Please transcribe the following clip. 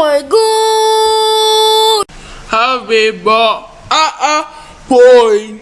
my god! Have a ball. Ah ah, boy.